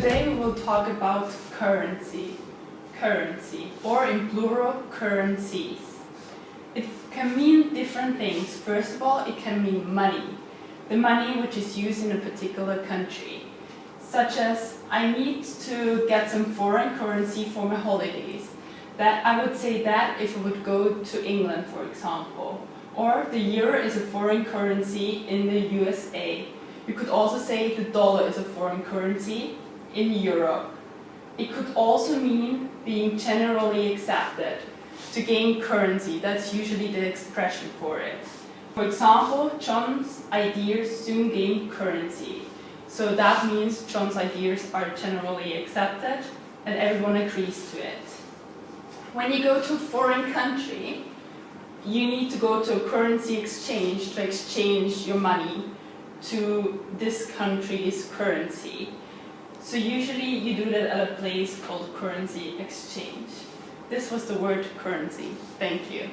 people talk about currency, currency, or in plural, currencies. It can mean different things. First of all, it can mean money, the money which is used in a particular country. Such as, I need to get some foreign currency for my holidays. That I would say that if I would go to England, for example. Or the euro is a foreign currency in the USA. You could also say the dollar is a foreign currency in Europe. It could also mean being generally accepted. To gain currency, that's usually the expression for it. For example, John's ideas soon gained currency. So that means John's ideas are generally accepted and everyone agrees to it. When you go to a foreign country, you need to go to a currency exchange to exchange your money to this country's currency. So usually you do that at a place called currency exchange. This was the word currency. Thank you.